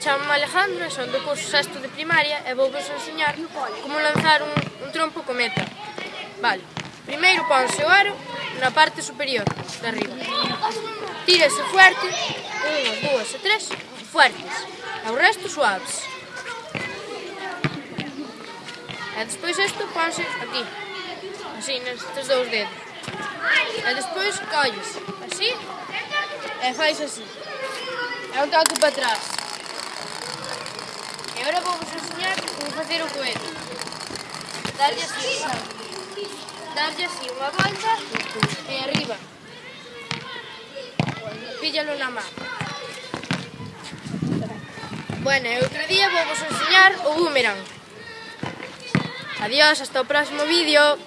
Chamo Alejandro, son do curso sexto de primaria e vou vos enseñar como lanzar un, un trompo cometa. Vale, primeiro ponse o aro na parte superior, de arriba. Tírese fuerte, unha, dúas e tres, fuertes. E o resto suaves. E despois isto ponse aquí, así, nestes dous dedos. E despois colles, así, e fais así. É un toque para atrás cozinhar, vou fazer o coelho. Dar-lhe assim, dar-lhe assim uma volta e arriba. Píllalo na mão. Bueno, e outro día vou vos enseñar o boomerang. Adiós, hasta o próximo vídeo.